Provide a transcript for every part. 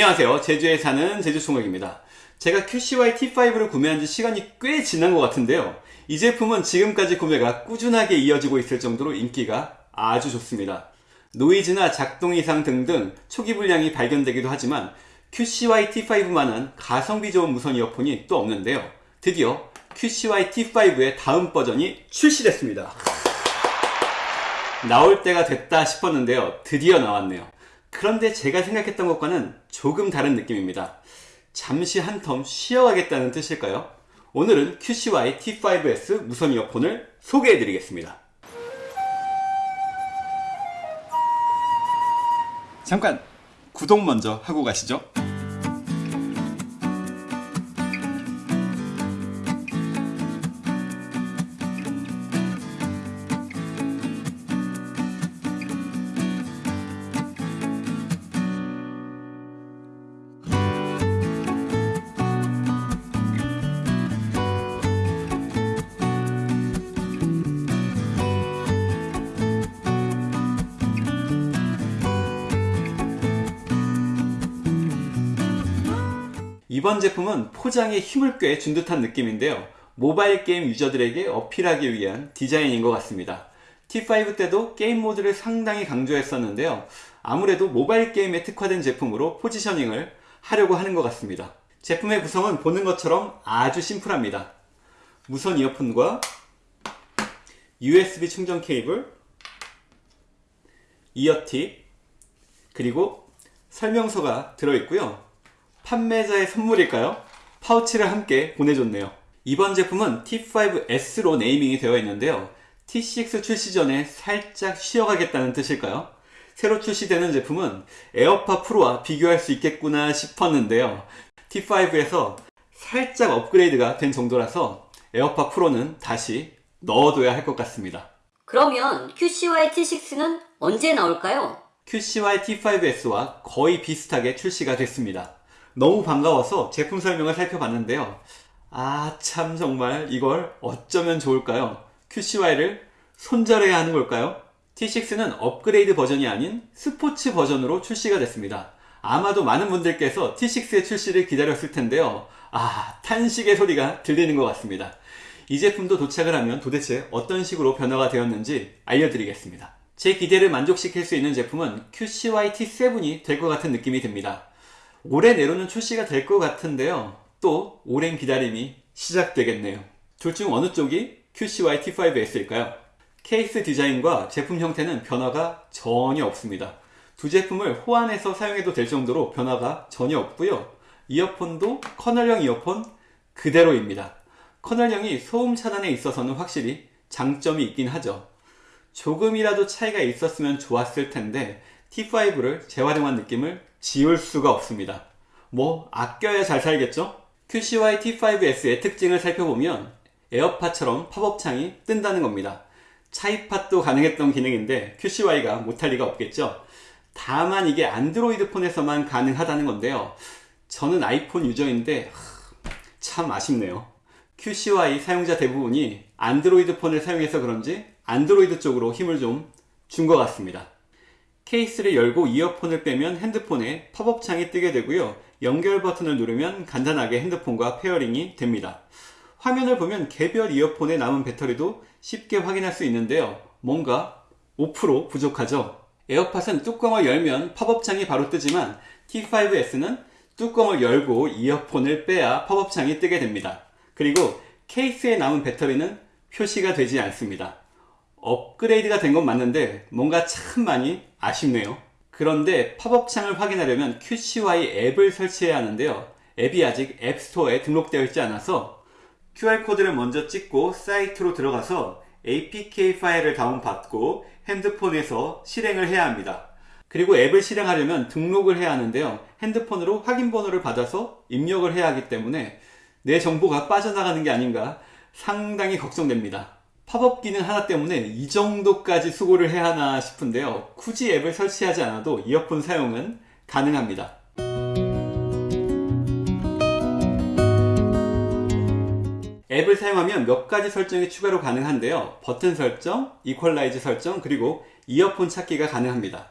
안녕하세요. 제주에 사는 제주총각입니다. 제가 QCY T5를 구매한 지 시간이 꽤 지난 것 같은데요. 이 제품은 지금까지 구매가 꾸준하게 이어지고 있을 정도로 인기가 아주 좋습니다. 노이즈나 작동 이상 등등 초기 불량이 발견되기도 하지만 QCY T5만한 가성비 좋은 무선 이어폰이 또 없는데요. 드디어 QCY T5의 다음 버전이 출시됐습니다. 나올 때가 됐다 싶었는데요. 드디어 나왔네요 그런데 제가 생각했던 것과는 조금 다른 느낌입니다. 잠시 한 텀 쉬어가겠다는 뜻일까요? 오늘은 QCY T5S 무선 이어폰을 소개해 드리겠습니다. 잠깐 구독 먼저 하고 가시죠. 이번 제품은 포장에 힘을 꽤 준 듯한 느낌인데요. 모바일 게임 유저들에게 어필하기 위한 디자인인 것 같습니다. T5 때도 게임 모드를 상당히 강조했었는데요. 아무래도 모바일 게임에 특화된 제품으로 positioning을 하려고 하는 것 같습니다. 제품의 구성은 보는 것처럼 아주 심플합니다. 무선 이어폰과 USB 충전 케이블 ear tip 그리고 설명서가 들어있고요 판매자의 선물일까요? 파우치를 함께 보내줬네요. 이번 제품은 T5S로 naming이 되어 있는데요. T6 출시 전에 살짝 쉬어가겠다는 뜻일까요? 새로 출시되는 제품은 에어팟 프로와 비교할 수 있겠구나 싶었는데요. T5에서 살짝 업그레이드가 된 정도라서 에어팟 프로는 다시 넣어둬야 할 것 같습니다. 그러면 QCY T6는 언제 나올까요? QCY T5S와 거의 비슷하게 출시가 됐습니다. 너무 반가워서 제품 설명을 살펴봤는데요. 아, 참 정말 이걸 어쩌면 좋을까요? QCY를 손절해야 하는 걸까요? T6는 업그레이드 버전이 아닌 스포츠 버전으로 출시가 됐습니다. 아마도 많은 분들께서 T6의 출시를 기다렸을 텐데요. 아, 탄식의 소리가 들리는 것 같습니다. 이 제품도 도착을 하면 도대체 어떤 식으로 변화가 되었는지 알려드리겠습니다. 제 기대를 만족시킬 수 있는 제품은 QCY T7이 될 것 같은 느낌이 듭니다. 올해 내로는 출시가 될 것 같은데요. 또 오랜 기다림이 시작되겠네요. 둘 중 어느 쪽이 QCY T5S일까요? 케이스 디자인과 제품 형태는 변화가 전혀 없습니다. 두 제품을 호환해서 사용해도 될 정도로 변화가 전혀 없고요. 이어폰도 커널형 이어폰 그대로입니다. 커널형이 소음 차단에 있어서는 확실히 장점이 있긴 하죠. 조금이라도 차이가 있었으면 좋았을 텐데 T5를 재활용한 느낌을 지울 수가 없습니다. 뭐 아껴야 잘 살겠죠? QCY T5S의 특징을 살펴보면 에어팟처럼 팝업 창이 뜬다는 겁니다. 차이팟도 가능했던 기능인데 QCY가 못할 리가 없겠죠? 다만 이게 안드로이드 폰에서만 가능하다는 건데요. 저는 아이폰 유저인데 참 아쉽네요. QCY 사용자 대부분이 안드로이드 폰을 사용해서 그런지 안드로이드 쪽으로 힘을 좀 준 것 같습니다. 케이스를 열고 이어폰을 빼면 핸드폰에 팝업 창이 뜨게 되고요. 연결 버튼을 누르면 간단하게 핸드폰과 pairing이 됩니다. 화면을 보면 개별 이어폰에 남은 배터리도 쉽게 확인할 수 있는데요. 뭔가 5% 부족하죠. 에어팟은 뚜껑을 열면 팝업 창이 바로 뜨지만 T5S는 뚜껑을 열고 이어폰을 빼야 팝업 창이 뜨게 됩니다. 그리고 케이스에 남은 배터리는 표시가 되지 않습니다. 업그레이드가 된 건 맞는데 뭔가 참 많이 아쉽네요. 그런데 팝업 창을 확인하려면 QCY 앱을 설치해야 하는데요. 앱이 아직 앱스토어에 등록되어 있지 않아서 QR코드를 먼저 찍고 사이트로 들어가서 APK 파일을 다운받고 핸드폰에서 실행을 해야 합니다. 그리고 앱을 실행하려면 등록을 해야 하는데요. 핸드폰으로 확인번호를 받아서 입력을 해야 하기 때문에 내 정보가 빠져나가는 게 아닌가 상당히 걱정됩니다. 팝업 기능 하나 때문에 이 정도까지 수고를 해야 하나 싶은데요. 굳이 앱을 설치하지 않아도 이어폰 사용은 가능합니다. 앱을 사용하면 몇 가지 설정이 추가로 가능한데요. 버튼 설정, equalize 설정, 그리고 이어폰 찾기가 가능합니다.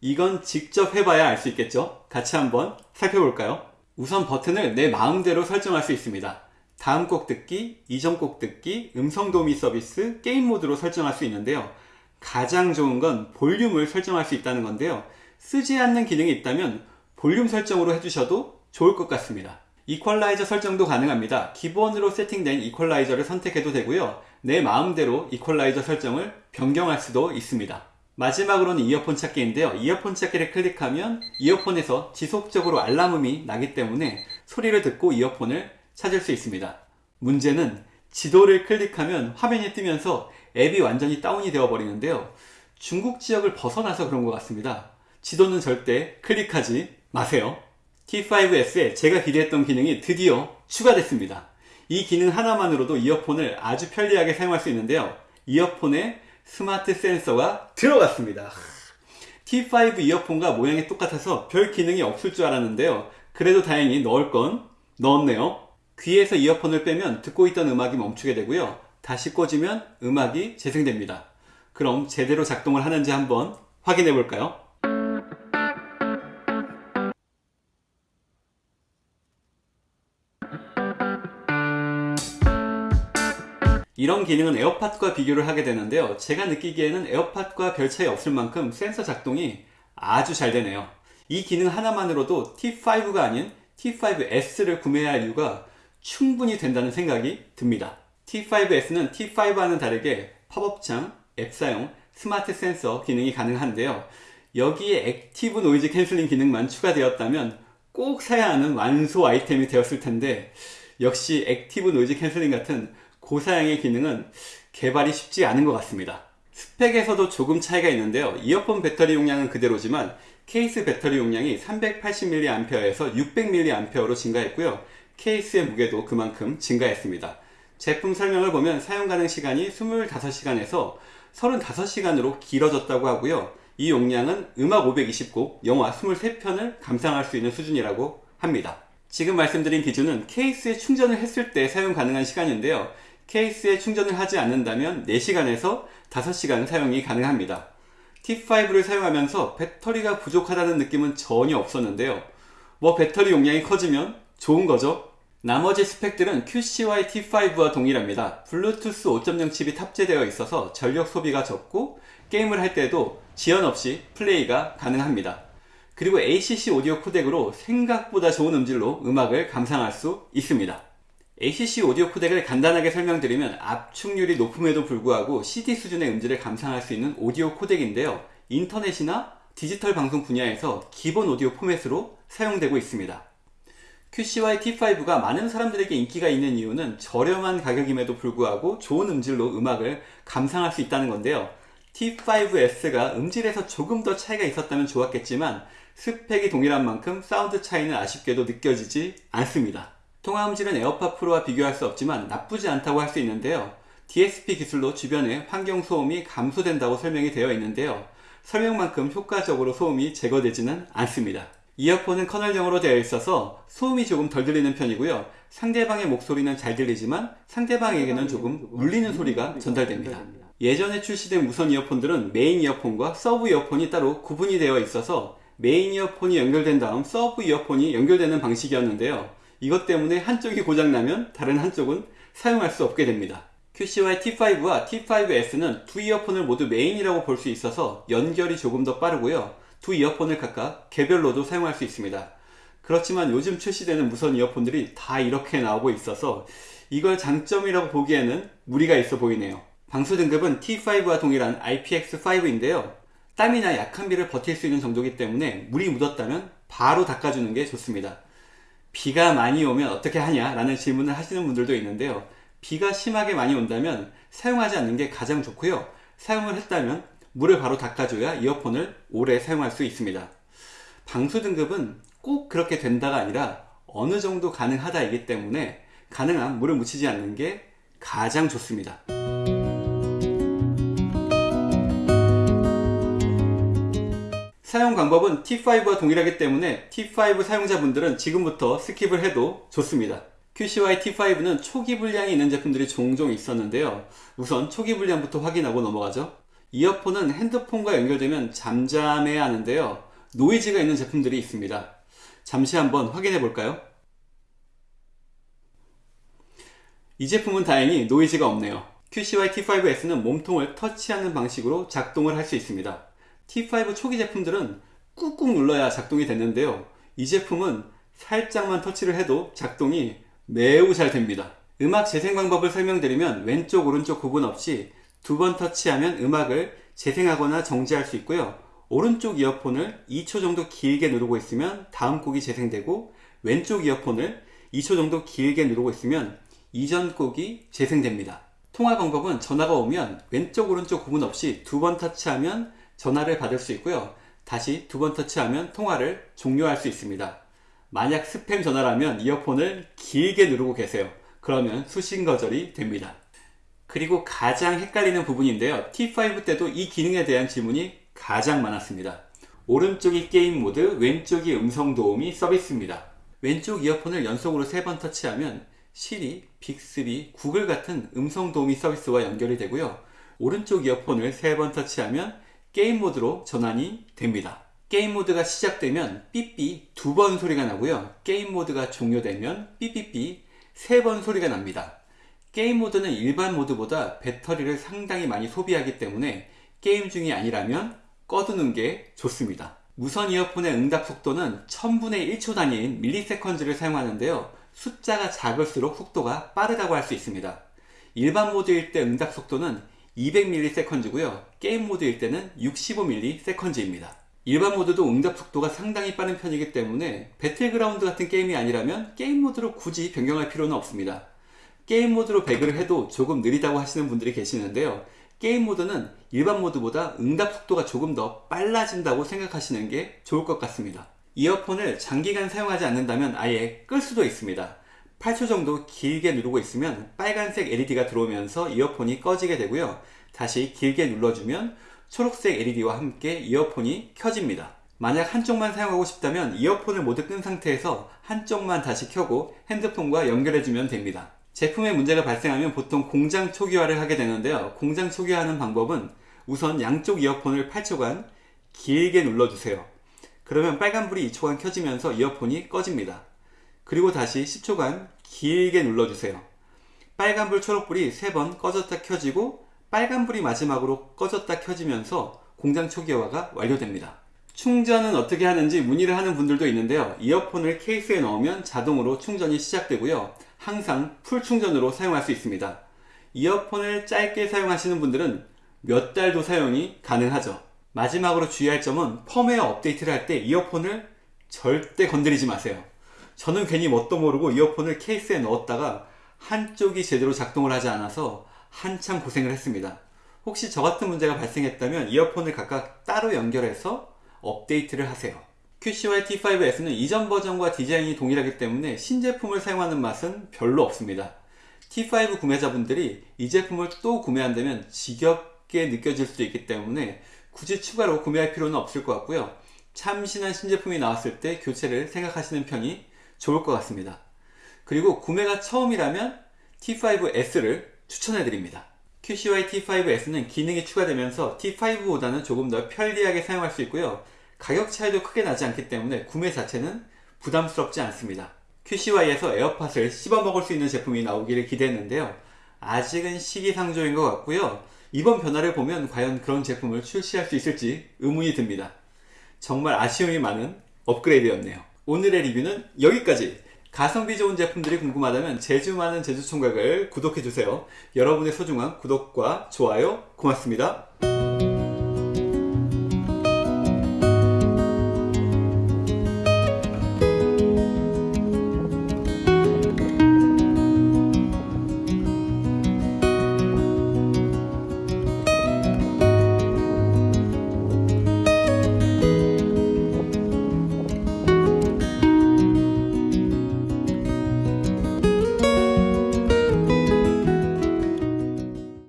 이건 직접 해봐야 알 수 있겠죠? 같이 한번 살펴볼까요? 우선 버튼을 내 마음대로 설정할 수 있습니다. 다음 곡 듣기, 이전 곡 듣기, 음성 도우미 서비스, 게임 모드로 설정할 수 있는데요. 가장 좋은 건 볼륨을 설정할 수 있다는 건데요. 쓰지 않는 기능이 있다면 볼륨 설정으로 해주셔도 좋을 것 같습니다. 이퀄라이저 설정도 가능합니다. 기본으로 세팅된 이퀄라이저를 선택해도 되고요. 내 마음대로 이퀄라이저 설정을 변경할 수도 있습니다. 마지막으로는 이어폰 찾기인데요. 이어폰 찾기를 클릭하면 이어폰에서 지속적으로 알람음이 나기 때문에 소리를 듣고 이어폰을 찾을 수 있습니다. 문제는 지도를 클릭하면 화면이 뜨면서 앱이 완전히 다운이 되어 버리는데요. 중국 지역을 벗어나서 그런 것 같습니다. 지도는 절대 클릭하지 마세요. T5S에 제가 기대했던 기능이 드디어 추가됐습니다. 이 기능 하나만으로도 이어폰을 아주 편리하게 사용할 수 있는데요. 이어폰에 스마트 센서가 들어갔습니다. T5 이어폰과 모양이 똑같아서 별 기능이 없을 줄 알았는데요. 그래도 다행히 넣을 건 넣었네요. 귀에서 이어폰을 빼면 듣고 있던 음악이 멈추게 되고요. 다시 꽂으면 음악이 재생됩니다. 그럼 제대로 작동을 하는지 한번 확인해 볼까요? 이런 기능은 에어팟과 비교를 하게 되는데요. 제가 느끼기에는 에어팟과 별 차이 없을 만큼 센서 작동이 아주 잘 되네요. 이 기능 하나만으로도 T5가 아닌 T5S를 구매해야 할 이유가 충분히 된다는 생각이 듭니다. T5S는 T5와는 다르게 팝업창, 앱 사용, 스마트 센서 기능이 가능한데요. 여기에 active noise canceling 기능만 추가되었다면 꼭 사야 하는 완소 아이템이 되었을 텐데 역시 active noise canceling 같은 고사양의 기능은 개발이 쉽지 않은 것 같습니다. 스펙에서도 조금 차이가 있는데요. 이어폰 배터리 용량은 그대로지만 케이스 배터리 용량이 380mAh에서 600mAh로 증가했고요. 케이스의 무게도 그만큼 증가했습니다. 제품 설명을 보면 사용 가능 시간이 25시간에서 35시간으로 길어졌다고 하고요. 이 용량은 음악 520곡, 영화 23편을 감상할 수 있는 수준이라고 합니다. 지금 말씀드린 기준은 케이스에 충전을 했을 때 사용 가능한 시간인데요. 케이스에 충전을 하지 않는다면 4시간에서 5시간 사용이 가능합니다. T5를 사용하면서 배터리가 부족하다는 느낌은 전혀 없었는데요. 뭐 배터리 용량이 커지면 좋은 거죠? 나머지 스펙들은 QCY T5와 동일합니다. 블루투스 5.0 칩이 탑재되어 있어서 전력 소비가 적고 게임을 할 때도 지연 없이 플레이가 가능합니다. 그리고 ACC 오디오 코덱으로 생각보다 좋은 음질로 음악을 감상할 수 있습니다. ACC 오디오 코덱을 간단하게 설명드리면 압축률이 높음에도 불구하고 CD 수준의 음질을 감상할 수 있는 오디오 코덱인데요. 인터넷이나 디지털 방송 분야에서 기본 오디오 포맷으로 사용되고 있습니다. QCY T5가 많은 사람들에게 인기가 있는 이유는 저렴한 가격임에도 불구하고 좋은 음질로 음악을 감상할 수 있다는 건데요. T5S가 음질에서 조금 더 차이가 있었다면 좋았겠지만 스펙이 동일한 만큼 사운드 차이는 아쉽게도 느껴지지 않습니다. 통화 음질은 에어팟 프로와 비교할 수 없지만 나쁘지 않다고 할 수 있는데요. DSP 기술로 주변의 환경 소음이 감소된다고 설명이 되어 있는데요. 설명만큼 효과적으로 소음이 제거되지는 않습니다. 이어폰은 커널형으로 되어 있어서 소음이 조금 덜 들리는 편이고요. 상대방의 목소리는 잘 들리지만 상대방에게는 조금 울리는 소리가 전달됩니다. 예전에 출시된 무선 이어폰들은 메인 이어폰과 서브 이어폰이 따로 구분이 되어 있어서 메인 이어폰이 연결된 다음 서브 이어폰이 연결되는 방식이었는데요. 이것 때문에 한쪽이 고장나면 다른 한쪽은 사용할 수 없게 됩니다. QCY T5와 T5S는 두 이어폰을 모두 메인이라고 볼 수 있어서 연결이 조금 더 빠르고요. 두 이어폰을 각각 개별로도 사용할 수 있습니다. 그렇지만 요즘 출시되는 무선 이어폰들이 다 이렇게 나오고 있어서 이걸 장점이라고 보기에는 무리가 있어 보이네요. 방수 등급은 T5와 동일한 IPX5인데요. 땀이나 약한 비를 버틸 수 있는 정도이기 때문에 물이 묻었다면 바로 닦아주는 게 좋습니다. 비가 많이 오면 어떻게 하냐 라는 질문을 하시는 분들도 있는데요. 비가 심하게 많이 온다면 사용하지 않는 게 가장 좋고요. 사용을 했다면 물을 바로 닦아줘야 이어폰을 오래 사용할 수 있습니다. 방수 등급은 꼭 그렇게 된다가 아니라 어느 정도 가능하다이기 때문에 가능한 물을 묻히지 않는 게 가장 좋습니다. 사용 방법은 T5와 동일하기 때문에 T5 사용자분들은 지금부터 skip을 해도 좋습니다. QCY T5는 초기 불량이 있는 제품들이 종종 있었는데요. 우선 초기 불량부터 확인하고 넘어가죠. 이어폰은 핸드폰과 연결되면 잠잠해야 하는데요. 노이즈가 있는 제품들이 있습니다. 잠시 한번 확인해 볼까요? 이 제품은 다행히 노이즈가 없네요. QCY T5S는 몸통을 터치하는 방식으로 작동을 할 수 있습니다. T5 초기 제품들은 꾹꾹 눌러야 작동이 됐는데요. 이 제품은 살짝만 터치를 해도 작동이 매우 잘 됩니다. 음악 재생 방법을 설명드리면 왼쪽 오른쪽 구분 없이 두 번 터치하면 음악을 재생하거나 정지할 수 있고요. 오른쪽 이어폰을 2초 정도 길게 누르고 있으면 다음 곡이 재생되고 왼쪽 이어폰을 2초 정도 길게 누르고 있으면 이전 곡이 재생됩니다. 통화 방법은 전화가 오면 왼쪽 오른쪽 구분 없이 두 번 터치하면 전화를 받을 수 있고요. 다시 두 번 터치하면 통화를 종료할 수 있습니다. 만약 스팸 전화라면 이어폰을 길게 누르고 계세요. 그러면 수신 거절이 됩니다. 그리고 가장 헷갈리는 부분인데요. T5 때도 이 기능에 대한 질문이 가장 많았습니다. 오른쪽이 게임 모드, 왼쪽이 음성 도우미 서비스입니다. 왼쪽 이어폰을 연속으로 세번 터치하면 시리, 빅스비, 구글 같은 음성 도우미 서비스와 연결이 되고요. 오른쪽 이어폰을 세번 터치하면 게임 모드로 전환이 됩니다. 게임 모드가 시작되면 삐삐 두 번 소리가 나고요. 게임 모드가 종료되면 삐삐삐 세 번 소리가 납니다. 게임 모드는 일반 모드보다 배터리를 상당히 많이 소비하기 때문에 게임 중이 아니라면 꺼두는 게 좋습니다. 무선 이어폰의 응답 속도는 1000분의 1초 단위인 milliseconds를 사용하는데요. 숫자가 작을수록 속도가 빠르다고 할 수 있습니다. 일반 모드일 때 응답 속도는 200ms고요. 게임 모드일 때는 65ms입니다. 일반 모드도 응답 속도가 상당히 빠른 편이기 때문에 배틀그라운드 같은 게임이 아니라면 게임 모드로 굳이 변경할 필요는 없습니다. 게임 모드로 배그를 해도 조금 느리다고 하시는 분들이 계시는데요. 게임 모드는 일반 모드보다 응답 속도가 조금 더 빨라진다고 생각하시는 게 좋을 것 같습니다. 이어폰을 장기간 사용하지 않는다면 아예 끌 수도 있습니다. 8초 정도 길게 누르고 있으면 빨간색 LED가 들어오면서 이어폰이 꺼지게 되고요. 다시 길게 눌러주면 초록색 LED와 함께 이어폰이 켜집니다. 만약 한쪽만 사용하고 싶다면 이어폰을 모두 끈 상태에서 한쪽만 다시 켜고 핸드폰과 연결해주면 됩니다. 제품에 문제가 발생하면 보통 공장 초기화를 하게 되는데요. 공장 초기화하는 방법은 우선 양쪽 이어폰을 8초간 길게 눌러주세요. 그러면 빨간불이 2초간 켜지면서 이어폰이 꺼집니다. 그리고 다시 10초간 길게 눌러주세요. 빨간불 초록불이 3번 꺼졌다 켜지고 빨간불이 마지막으로 꺼졌다 켜지면서 공장 초기화가 완료됩니다. 충전은 어떻게 하는지 문의를 하는 분들도 있는데요. 이어폰을 케이스에 넣으면 자동으로 충전이 시작되고요. 항상 풀 충전으로 사용할 수 있습니다. 이어폰을 짧게 사용하시는 분들은 몇 달도 사용이 가능하죠. 마지막으로 주의할 점은 펌웨어 업데이트를 할 때 이어폰을 절대 건드리지 마세요. 저는 괜히 뭣도 모르고 이어폰을 케이스에 넣었다가 한쪽이 제대로 작동을 하지 않아서 한참 고생을 했습니다. 혹시 저 같은 문제가 발생했다면 이어폰을 각각 따로 연결해서 업데이트를 하세요. QCY T5S는 이전 버전과 디자인이 동일하기 때문에 신제품을 사용하는 맛은 별로 없습니다. T5 구매자분들이 이 제품을 또 구매한다면 지겹게 느껴질 수도 있기 때문에 굳이 추가로 구매할 필요는 없을 것 같고요. 참신한 신제품이 나왔을 때 교체를 생각하시는 편이 좋을 것 같습니다. 그리고 구매가 처음이라면 T5S를 추천해 드립니다. QCY T5S는 기능이 추가되면서 T5보다는 조금 더 편리하게 사용할 수 있고요. 가격 차이도 크게 나지 않기 때문에 구매 자체는 부담스럽지 않습니다. QCY에서 에어팟을 씹어 먹을 수 있는 제품이 나오기를 기대했는데요. 아직은 시기상조인 것 같고요. 이번 변화를 보면 과연 그런 제품을 출시할 수 있을지 의문이 듭니다. 정말 아쉬움이 많은 업그레이드였네요. 오늘의 리뷰는 여기까지! 가성비 좋은 제품들이 궁금하다면 제주 많은 제주 총각을 구독해주세요. 여러분의 소중한 구독과 좋아요 고맙습니다.